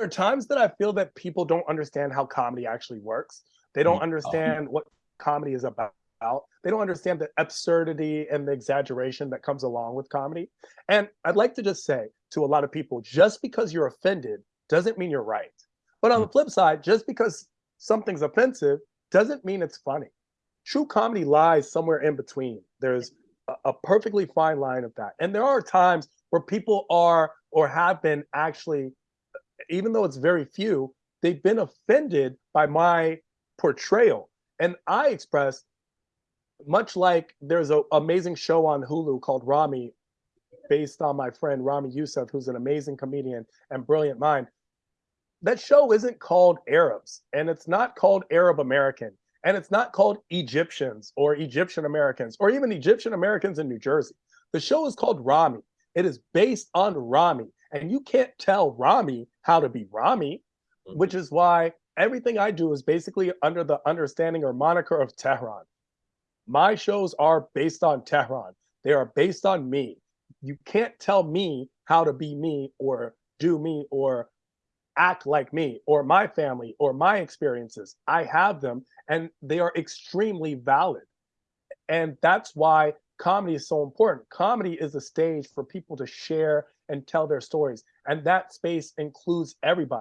are times that I feel that people don't understand how comedy actually works. They don't Mm, understand what comedy is about. They don't understand the absurdity and the exaggeration that comes along with comedy. And I'd like to just say to a lot of people, just because you're offended doesn't mean you're right. But on the Mm. flip side, just because something's offensive doesn't mean it's funny. True comedy lies somewhere in between. There's a, a perfectly fine line of that. And there are times where people are or have been actually, even though it's very few, they've been offended by my portrayal. And I express, much like there's an amazing show on Hulu called Ramy, based on my friend Ramy Youssef, who's an amazing comedian and brilliant mind. That show isn't called Arabs, and it's not called Arab American, and it's not called Egyptians or Egyptian Americans or even Egyptian Americans in New Jersey. The show is called Ramy. It is based on Ramy, and you can't tell Ramy how to be Ramy, mm-hmm. which is why everything I do is basically under the understanding or moniker of Tehran. My shows are based on Tehran. They are based on me. You can't tell me how to be me or do me or act like me or my family or my experiences. I have them and they are extremely valid. And that's why comedy is so important. Comedy is a stage for people to share and tell their stories. And that space includes everybody.